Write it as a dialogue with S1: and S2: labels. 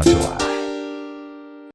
S1: Amazonas.